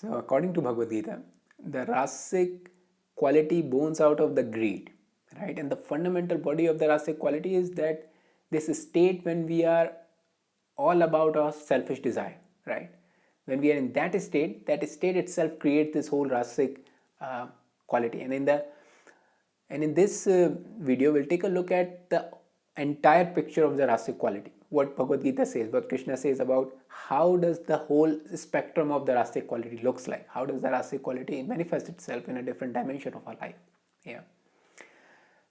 So according to Bhagavad Gita, the rasic quality bones out of the greed, right? And the fundamental body of the rasic quality is that this state when we are all about our selfish desire, right? When we are in that state, that state itself creates this whole rasic uh, quality. And in the and in this uh, video, we'll take a look at the entire picture of the rasic quality what Bhagavad Gita says, what Krishna says about how does the whole spectrum of the rasic quality looks like, how does the rasic quality manifest itself in a different dimension of our life. Yeah.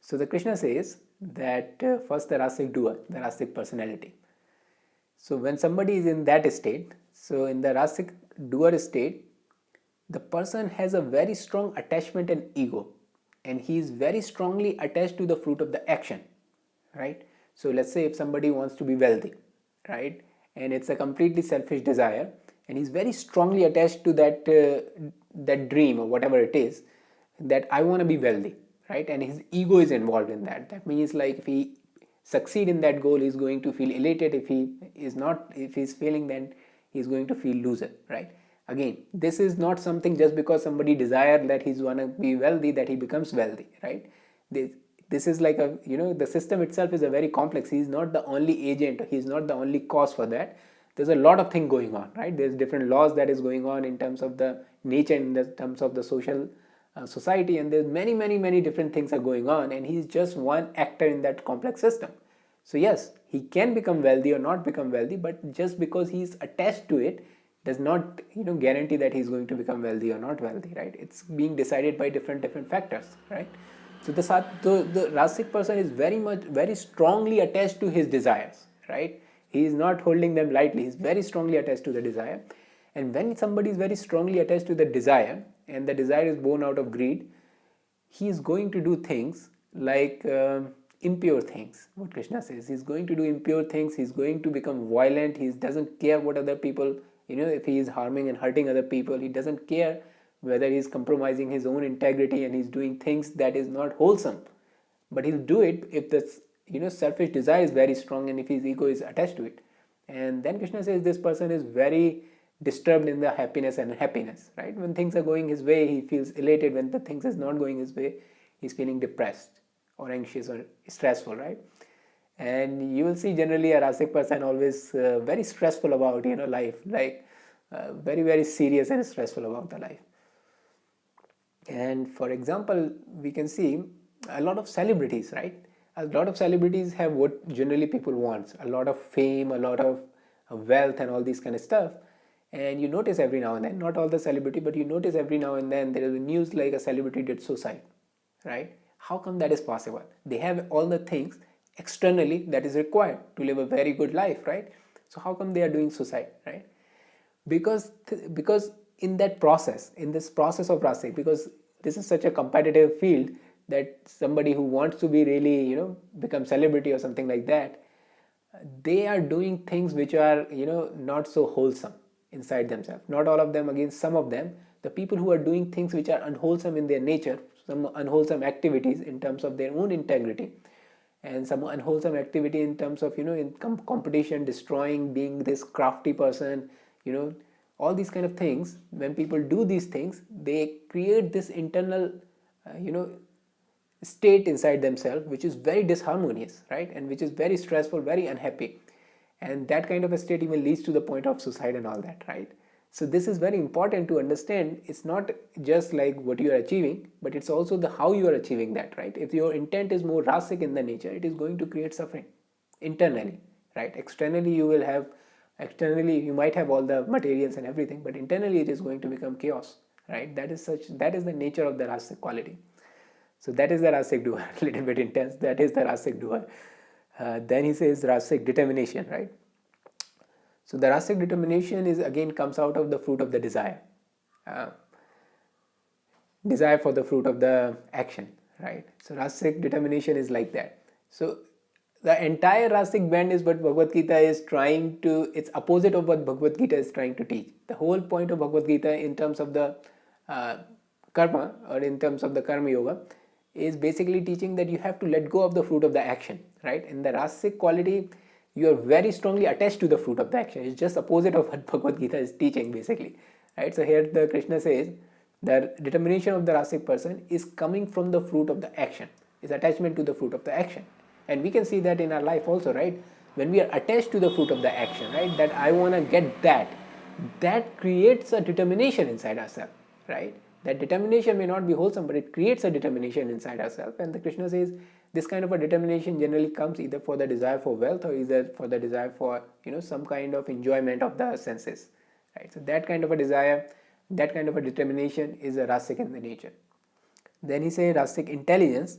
So the Krishna says that uh, first the rasic doer, the rasic personality. So when somebody is in that state, so in the rasic doer state, the person has a very strong attachment and ego and he is very strongly attached to the fruit of the action, right? So let's say if somebody wants to be wealthy, right? And it's a completely selfish desire and he's very strongly attached to that, uh, that dream or whatever it is that I want to be wealthy, right? And his ego is involved in that. That means like if he succeed in that goal, he's going to feel elated. If he is not, if he's failing, then he's going to feel loser, right? Again, this is not something just because somebody desire that he's want to be wealthy that he becomes wealthy, right? This, this is like a you know the system itself is a very complex. He's not the only agent. He's not the only cause for that. There's a lot of thing going on right? There's different laws that is going on in terms of the nature in the terms of the social uh, society and there's many many many different things are going on and he's just one actor in that complex system. So yes he can become wealthy or not become wealthy but just because he's attached to it does not you know guarantee that he's going to become wealthy or not wealthy right? It's being decided by different different factors right so the, the, the Rasic person is very much, very strongly attached to his desires, right? He is not holding them lightly, he's very strongly attached to the desire. And when somebody is very strongly attached to the desire, and the desire is born out of greed, he is going to do things like uh, impure things, what Krishna says. He's going to do impure things, he's going to become violent, he doesn't care what other people, you know, if he is harming and hurting other people, he doesn't care whether he's compromising his own integrity and he's doing things that is not wholesome. But he'll do it if this you know selfish desire is very strong and if his ego is attached to it. And then krishna says this person is very disturbed in the happiness and happiness right? When things are going his way he feels elated. When the things is not going his way he's feeling depressed or anxious or stressful right? And you will see generally a rasic person always uh, very stressful about you know life like uh, very very serious and stressful about the life and for example we can see a lot of celebrities right? A lot of celebrities have what generally people want a lot of fame a lot of wealth and all these kind of stuff. And you notice every now and then not all the celebrity but you notice every now and then there is a news like a celebrity did suicide right? How come that is possible? They have all the things externally that is required to live a very good life right? So how come they are doing suicide right? Because because in that process in this process of rasic because this is such a competitive field that somebody who wants to be really you know become celebrity or something like that they are doing things which are you know not so wholesome inside themselves. Not all of them against some of them. The people who are doing things which are unwholesome in their nature some unwholesome activities in terms of their own integrity and some unwholesome activity in terms of you know in competition destroying being this crafty person you know all these kind of things when people do these things they create this internal uh, you know state inside themselves which is very disharmonious right? And which is very stressful very unhappy. And that kind of a state even leads to the point of suicide and all that right? So this is very important to understand. It's not just like what you are achieving but it's also the how you are achieving that right? If your intent is more rasic in the nature it is going to create suffering internally right? Externally you will have externally you might have all the materials and everything but internally it is going to become chaos right? That is such that is the nature of the rasic quality. So that is the rasic doer a little bit intense. That is the rasic doer uh, then he says rasic determination right? So the rasic determination is again comes out of the fruit of the desire. Uh, desire for the fruit of the action right? So rasic determination is like that. So the entire rasic band is what Bhagavad Gita is trying to, it's opposite of what Bhagavad Gita is trying to teach. The whole point of Bhagavad Gita in terms of the uh, karma or in terms of the karma yoga is basically teaching that you have to let go of the fruit of the action, right? In the rasic quality, you are very strongly attached to the fruit of the action. It's just opposite of what Bhagavad Gita is teaching basically, right so here the krishna says the determination of the rasic person is coming from the fruit of the action is attachment to the fruit of the action and we can see that in our life also right? When we are attached to the fruit of the action right? That i want to get that. That creates a determination inside ourselves right? That determination may not be wholesome but it creates a determination inside ourselves and the krishna says this kind of a determination generally comes either for the desire for wealth or either for the desire for you know some kind of enjoyment of the senses right? So that kind of a desire that kind of a determination is a rasic in the nature. Then he says rasic intelligence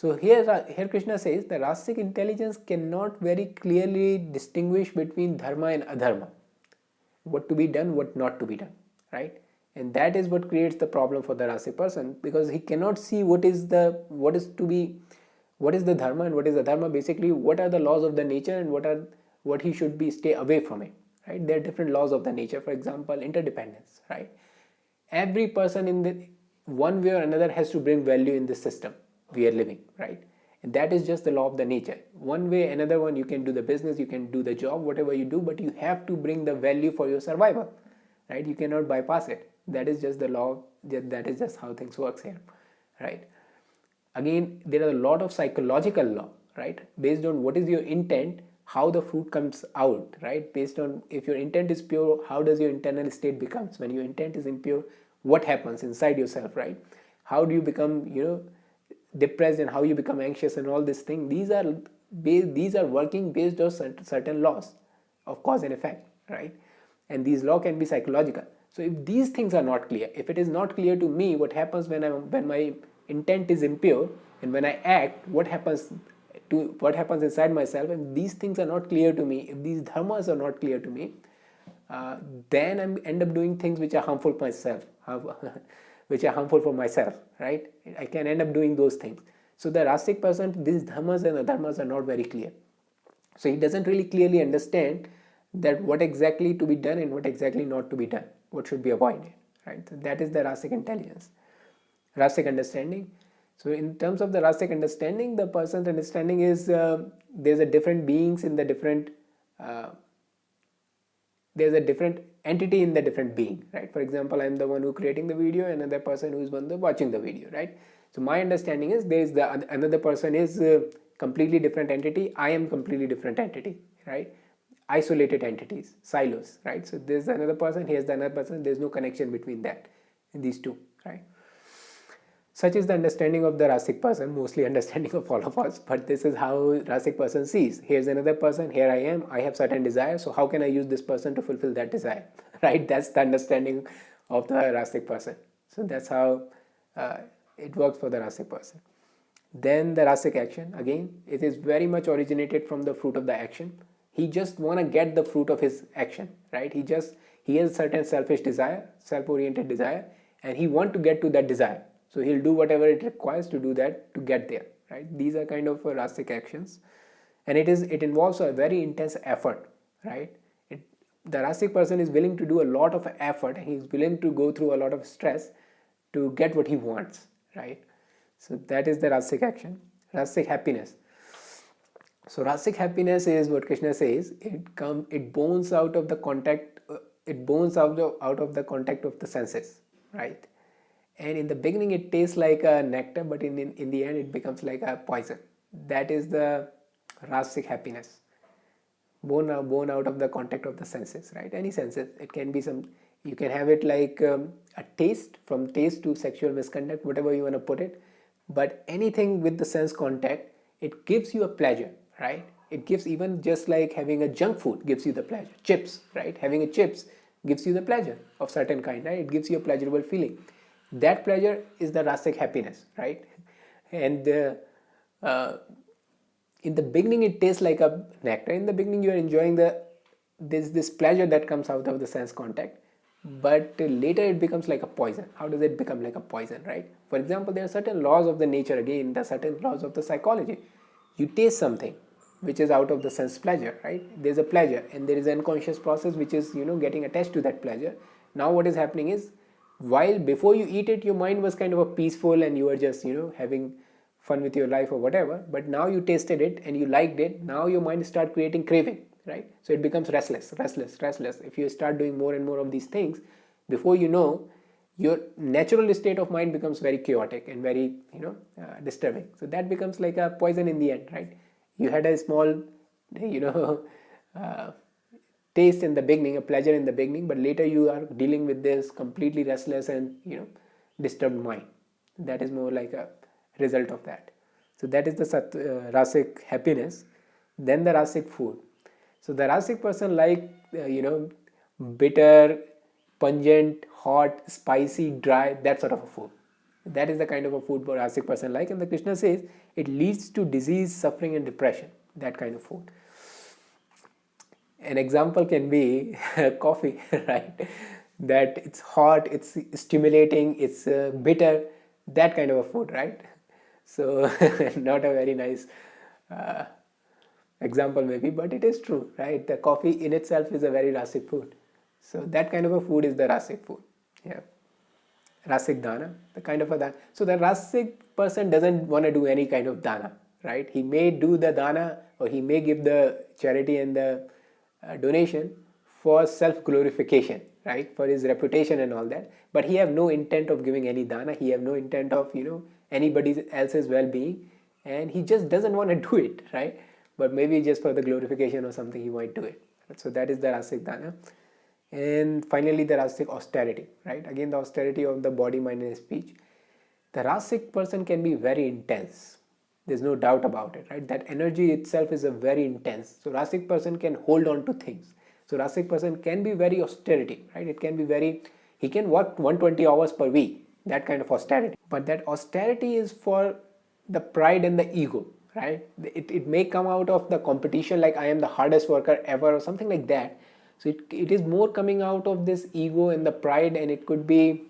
so here here krishna says the rasic intelligence cannot very clearly distinguish between dharma and adharma. What to be done what not to be done right? And that is what creates the problem for the rasic person because he cannot see what is the what is to be what is the dharma and what is the dharma basically what are the laws of the nature and what are what he should be stay away from it right? There are different laws of the nature for example interdependence right? Every person in the one way or another has to bring value in this system we are living right? And that is just the law of the nature. One way another one you can do the business you can do the job whatever you do but you have to bring the value for your survival right? You cannot bypass it. That is just the law that is just how things works here right? Again there are a lot of psychological law right? Based on what is your intent how the fruit comes out right? Based on if your intent is pure how does your internal state becomes? When your intent is impure what happens inside yourself right? How do you become you know depressed and how you become anxious and all this thing these are these are working based on certain laws of cause and effect right? And these law can be psychological. So if these things are not clear, if it is not clear to me what happens when I when my intent is impure and when I act, what happens to what happens inside myself, and these things are not clear to me, if these dharmas are not clear to me, uh, then I end up doing things which are harmful to myself, which are harmful for myself, right? I can end up doing those things. So the rasic person, these dharmas and the dharmas are not very clear. So he doesn't really clearly understand that what exactly to be done and what exactly not to be done what should be avoided right so that is the rasic intelligence rasic understanding so in terms of the rasic understanding the person's understanding is uh, there's a different beings in the different uh, there's a different entity in the different being right for example i'm the one who creating the video another person who is one the watching the video right so my understanding is there is the another person is a completely different entity i am completely different entity right isolated entities, silos, right? So there's another person, here's the another person, there's no connection between that, these two, right? Such is the understanding of the Rasic person, mostly understanding of all of us, but this is how Rasic person sees. Here's another person, here I am, I have certain desire, so how can I use this person to fulfill that desire, right? That's the understanding of the Rasic person. So that's how uh, it works for the Rasic person. Then the Rasic action, again, it is very much originated from the fruit of the action he just want to get the fruit of his action right he just he has certain selfish desire self-oriented desire and he want to get to that desire so he'll do whatever it requires to do that to get there right these are kind of uh, rasic actions and it is it involves a very intense effort right it, the rasic person is willing to do a lot of effort he's willing to go through a lot of stress to get what he wants right so that is the rasic action rasic happiness so rasic happiness is what Krishna says. It come, it bones out of the contact. Uh, it bones out of out of the contact of the senses, right? And in the beginning, it tastes like a nectar, but in, in in the end, it becomes like a poison. That is the rasic happiness. Born out, born out of the contact of the senses, right? Any senses. It can be some. You can have it like um, a taste, from taste to sexual misconduct, whatever you want to put it. But anything with the sense contact, it gives you a pleasure right it gives even just like having a junk food gives you the pleasure chips right having a chips gives you the pleasure of certain kind right it gives you a pleasurable feeling that pleasure is the rasic happiness right? And uh, uh, in the beginning it tastes like a nectar. In the beginning you are enjoying the this this pleasure that comes out of the sense contact. But later it becomes like a poison. How does it become like a poison right? For example there are certain laws of the nature again there are certain laws of the psychology. You taste something which is out of the sense pleasure right? There's a pleasure and there is an unconscious process which is you know getting attached to that pleasure. Now what is happening is while before you eat it your mind was kind of a peaceful and you were just you know having fun with your life or whatever. But now you tasted it and you liked it. Now your mind start creating craving right? So it becomes restless restless restless. If you start doing more and more of these things before you know your natural state of mind becomes very chaotic and very you know uh, disturbing. So that becomes like a poison in the end right? You had a small you know uh, taste in the beginning a pleasure in the beginning but later you are dealing with this completely restless and you know disturbed mind. That is more like a result of that. So that is the sat, uh, rasic happiness. Then the rasic food. So the rasic person like uh, you know bitter pungent hot spicy dry that sort of a food. That is the kind of a food for rasic person like and the krishna says it leads to disease suffering and depression that kind of food an example can be coffee right? That it's hot it's stimulating it's uh, bitter that kind of a food right? So not a very nice uh, example maybe but it is true right? The coffee in itself is a very rasic food. So that kind of a food is the rasic food yeah. Rasic dana the kind of a dana. So the rasic person doesn't want to do any kind of dana right? He may do the dana or he may give the charity and the Uh, donation for self glorification right? For his reputation and all that. But he have no intent of giving any dana. He have no intent of you know anybody else's well-being. And he just doesn't want to do it right? But maybe just for the glorification or something he might do it. So that is the rasic dana. And finally the rasic austerity right? Again the austerity of the body mind and speech. The rasic person can be very intense there's no doubt about it right? That energy itself is a very intense. So rasic person can hold on to things. So rasic person can be very austerity right? It can be very he can work 120 hours per week that kind of austerity. But that austerity is for the pride and the ego right? It, it may come out of the competition like i am the hardest worker ever or something like that. So it, it is more coming out of this ego and the pride and it could be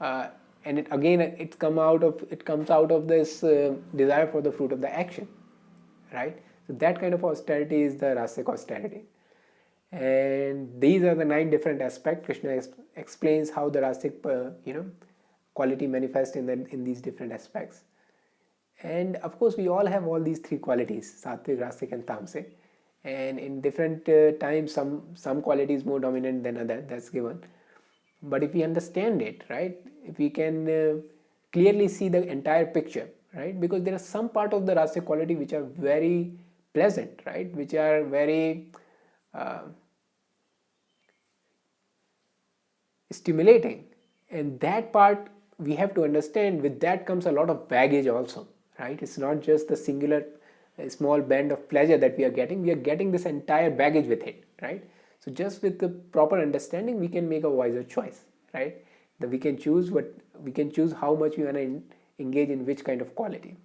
uh, and it again it come out of it comes out of this uh, desire for the fruit of the action right? So that kind of austerity is the rasic austerity. And these are the nine different aspects. Krishna explains how the rasic uh, you know quality manifests in the, in these different aspects. And of course we all have all these three qualities sattvic rasic and tamasic and in different uh, times some some quality is more dominant than other. That's given but if we understand it right if we can uh, clearly see the entire picture right because there are some part of the rasic quality which are very pleasant right which are very uh, stimulating. And that part we have to understand with that comes a lot of baggage also right? It's not just the singular small band of pleasure that we are getting. We are getting this entire baggage with it right so just with the proper understanding we can make a wiser choice right? That we can choose what we can choose how much we want to engage in which kind of quality